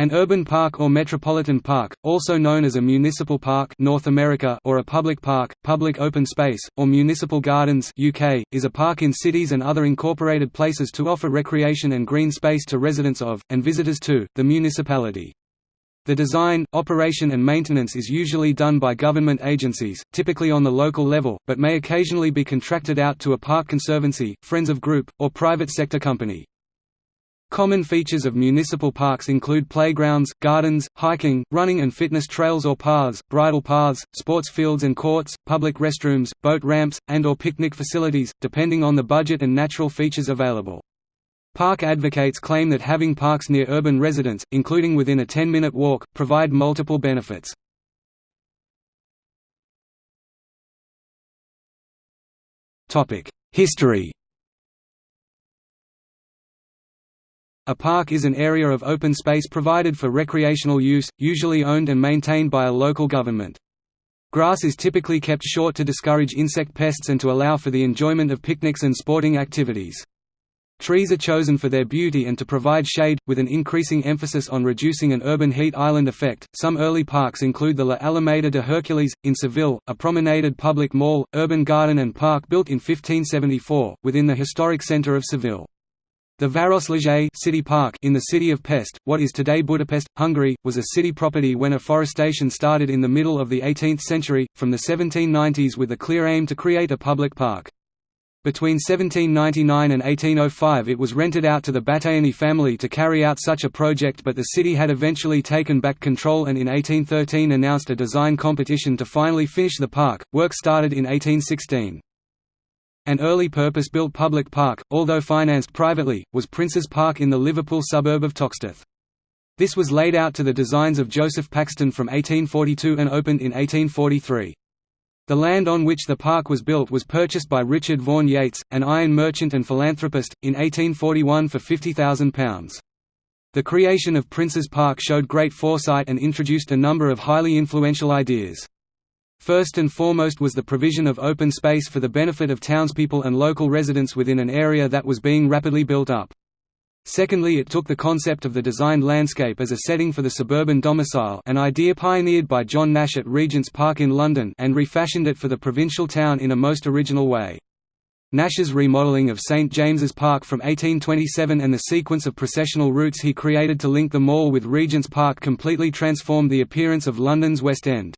An urban park or metropolitan park, also known as a municipal park North America or a public park, public open space, or municipal gardens UK, is a park in cities and other incorporated places to offer recreation and green space to residents of, and visitors to, the municipality. The design, operation and maintenance is usually done by government agencies, typically on the local level, but may occasionally be contracted out to a park conservancy, friends of group, or private sector company. Common features of municipal parks include playgrounds, gardens, hiking, running and fitness trails or paths, bridle paths, sports fields and courts, public restrooms, boat ramps, and or picnic facilities, depending on the budget and natural features available. Park advocates claim that having parks near urban residents, including within a 10-minute walk, provide multiple benefits. History A park is an area of open space provided for recreational use, usually owned and maintained by a local government. Grass is typically kept short to discourage insect pests and to allow for the enjoyment of picnics and sporting activities. Trees are chosen for their beauty and to provide shade, with an increasing emphasis on reducing an urban heat island effect. Some early parks include the La Alameda de Hercules, in Seville, a promenaded public mall, urban garden and park built in 1574, within the historic centre of Seville. The Városliget city park in the city of Pest, what is today Budapest, Hungary, was a city property when afforestation started in the middle of the 18th century, from the 1790s with a clear aim to create a public park. Between 1799 and 1805 it was rented out to the Batthyány family to carry out such a project but the city had eventually taken back control and in 1813 announced a design competition to finally finish the park. Work started in 1816. An early purpose-built public park, although financed privately, was Prince's Park in the Liverpool suburb of Toxteth. This was laid out to the designs of Joseph Paxton from 1842 and opened in 1843. The land on which the park was built was purchased by Richard Vaughan Yates, an iron merchant and philanthropist, in 1841 for £50,000. The creation of Prince's Park showed great foresight and introduced a number of highly influential ideas. First and foremost was the provision of open space for the benefit of townspeople and local residents within an area that was being rapidly built up. Secondly it took the concept of the designed landscape as a setting for the suburban domicile an idea pioneered by John Nash at Regent's Park in London and refashioned it for the provincial town in a most original way. Nash's remodelling of St James's Park from 1827 and the sequence of processional routes he created to link the mall with Regent's Park completely transformed the appearance of London's West End.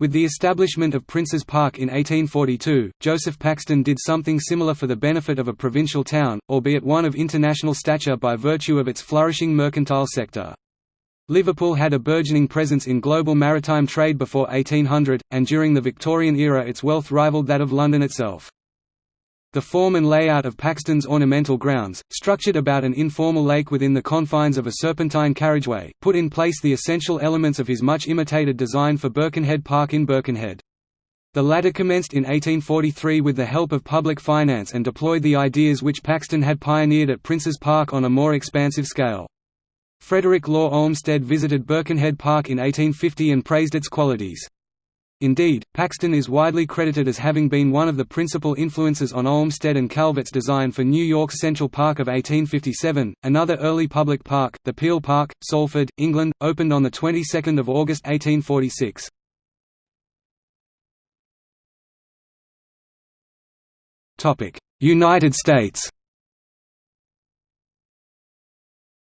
With the establishment of Prince's Park in 1842, Joseph Paxton did something similar for the benefit of a provincial town, albeit one of international stature by virtue of its flourishing mercantile sector. Liverpool had a burgeoning presence in global maritime trade before 1800, and during the Victorian era its wealth rivaled that of London itself. The form and layout of Paxton's ornamental grounds, structured about an informal lake within the confines of a serpentine carriageway, put in place the essential elements of his much imitated design for Birkenhead Park in Birkenhead. The latter commenced in 1843 with the help of public finance and deployed the ideas which Paxton had pioneered at Prince's Park on a more expansive scale. Frederick Law Olmsted visited Birkenhead Park in 1850 and praised its qualities. Indeed, Paxton is widely credited as having been one of the principal influences on Olmsted and Calvert's design for New York's Central Park of 1857. Another early public park, the Peel Park, Salford, England, opened on the 22nd of August 1846. Topic: United States.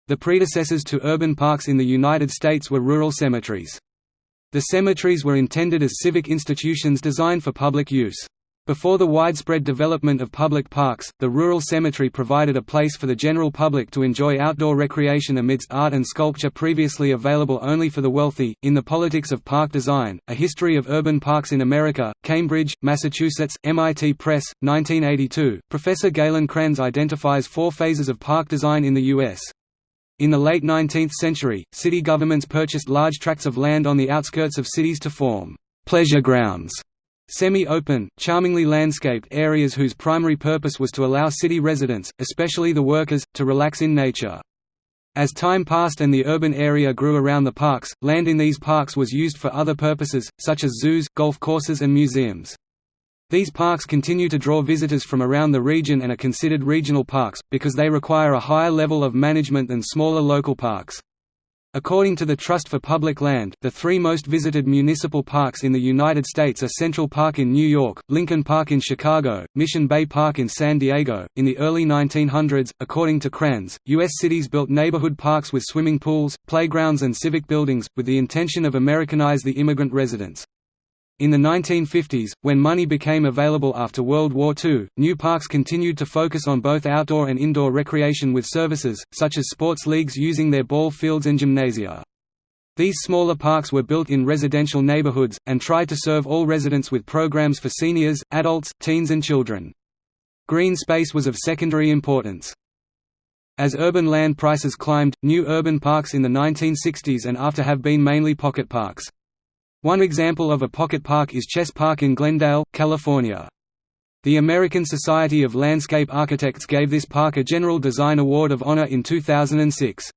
The predecessors to urban parks in the United States were rural cemeteries. The cemeteries were intended as civic institutions designed for public use. Before the widespread development of public parks, the rural cemetery provided a place for the general public to enjoy outdoor recreation amidst art and sculpture previously available only for the wealthy. In the Politics of Park Design, A History of Urban Parks in America, Cambridge, Massachusetts, MIT Press, 1982, Professor Galen Cranz identifies four phases of park design in the U.S. In the late 19th century, city governments purchased large tracts of land on the outskirts of cities to form «pleasure grounds» semi-open, charmingly landscaped areas whose primary purpose was to allow city residents, especially the workers, to relax in nature. As time passed and the urban area grew around the parks, land in these parks was used for other purposes, such as zoos, golf courses and museums. These parks continue to draw visitors from around the region and are considered regional parks, because they require a higher level of management than smaller local parks. According to the Trust for Public Land, the three most visited municipal parks in the United States are Central Park in New York, Lincoln Park in Chicago, Mission Bay Park in San Diego. In the early 1900s, according to Cranz, U.S. cities built neighborhood parks with swimming pools, playgrounds, and civic buildings, with the intention of Americanize the immigrant residents. In the 1950s, when money became available after World War II, new parks continued to focus on both outdoor and indoor recreation with services, such as sports leagues using their ball fields and gymnasia. These smaller parks were built in residential neighborhoods, and tried to serve all residents with programs for seniors, adults, teens and children. Green space was of secondary importance. As urban land prices climbed, new urban parks in the 1960s and after have been mainly pocket parks. One example of a pocket park is Chess Park in Glendale, California. The American Society of Landscape Architects gave this park a General Design Award of Honor in 2006.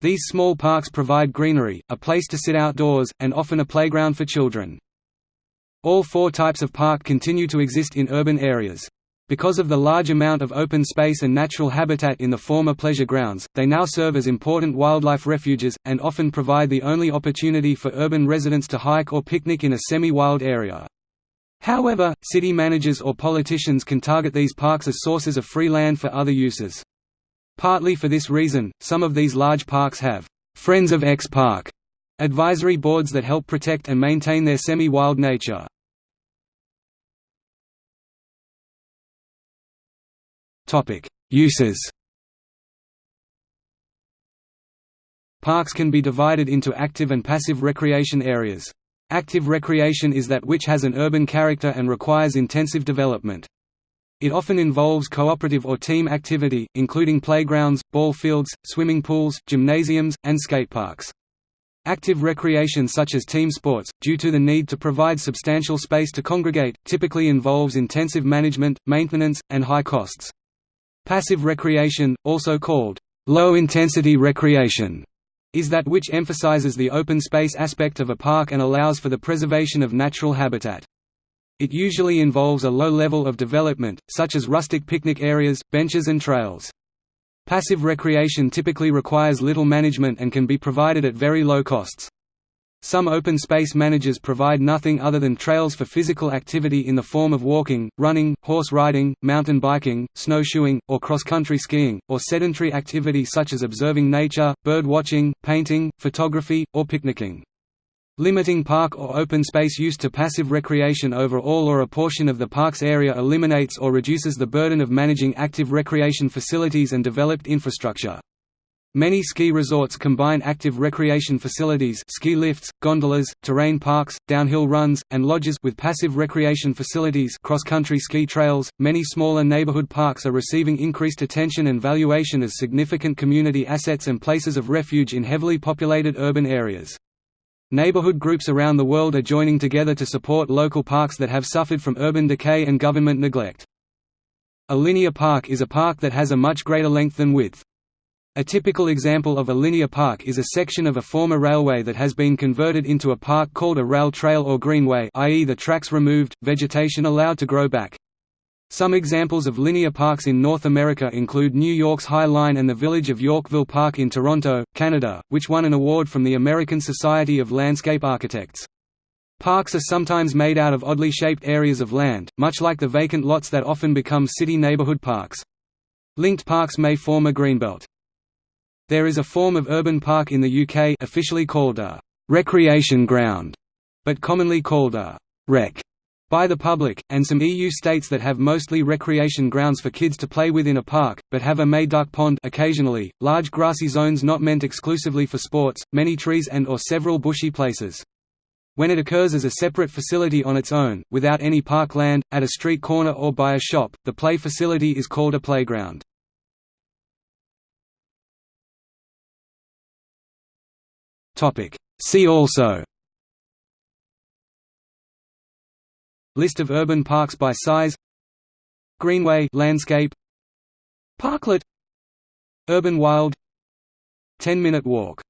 These small parks provide greenery, a place to sit outdoors, and often a playground for children. All four types of park continue to exist in urban areas. Because of the large amount of open space and natural habitat in the former pleasure grounds, they now serve as important wildlife refuges, and often provide the only opportunity for urban residents to hike or picnic in a semi-wild area. However, city managers or politicians can target these parks as sources of free land for other uses. Partly for this reason, some of these large parks have «Friends of X Park» advisory boards that help protect and maintain their semi-wild nature. Topic: Uses. Parks can be divided into active and passive recreation areas. Active recreation is that which has an urban character and requires intensive development. It often involves cooperative or team activity, including playgrounds, ball fields, swimming pools, gymnasiums, and skate parks. Active recreation such as team sports, due to the need to provide substantial space to congregate, typically involves intensive management, maintenance, and high costs. Passive recreation, also called low-intensity recreation, is that which emphasizes the open space aspect of a park and allows for the preservation of natural habitat. It usually involves a low level of development, such as rustic picnic areas, benches and trails. Passive recreation typically requires little management and can be provided at very low costs. Some open space managers provide nothing other than trails for physical activity in the form of walking, running, horse riding, mountain biking, snowshoeing, or cross-country skiing, or sedentary activity such as observing nature, bird watching, painting, photography, or picnicking. Limiting park or open space use to passive recreation over all or a portion of the park's area eliminates or reduces the burden of managing active recreation facilities and developed infrastructure. Many ski resorts combine active recreation facilities ski lifts, gondolas, terrain parks, downhill runs, and lodges with passive recreation facilities cross-country ski trails. Many smaller neighborhood parks are receiving increased attention and valuation as significant community assets and places of refuge in heavily populated urban areas. Neighborhood groups around the world are joining together to support local parks that have suffered from urban decay and government neglect. A linear park is a park that has a much greater length than width. A typical example of a linear park is a section of a former railway that has been converted into a park called a rail trail or greenway i.e. the tracks removed, vegetation allowed to grow back. Some examples of linear parks in North America include New York's High Line and the village of Yorkville Park in Toronto, Canada, which won an award from the American Society of Landscape Architects. Parks are sometimes made out of oddly shaped areas of land, much like the vacant lots that often become city neighborhood parks. Linked parks may form a greenbelt. There is a form of urban park in the UK officially called a «recreation ground», but commonly called a «rec» by the public, and some EU states that have mostly recreation grounds for kids to play with in a park, but have a duck pond occasionally, large grassy zones not meant exclusively for sports, many trees and or several bushy places. When it occurs as a separate facility on its own, without any park land, at a street corner or by a shop, the play facility is called a playground. Topic. See also. List of urban parks by size. Greenway landscape. Parklet. Urban Wild. 10-minute walk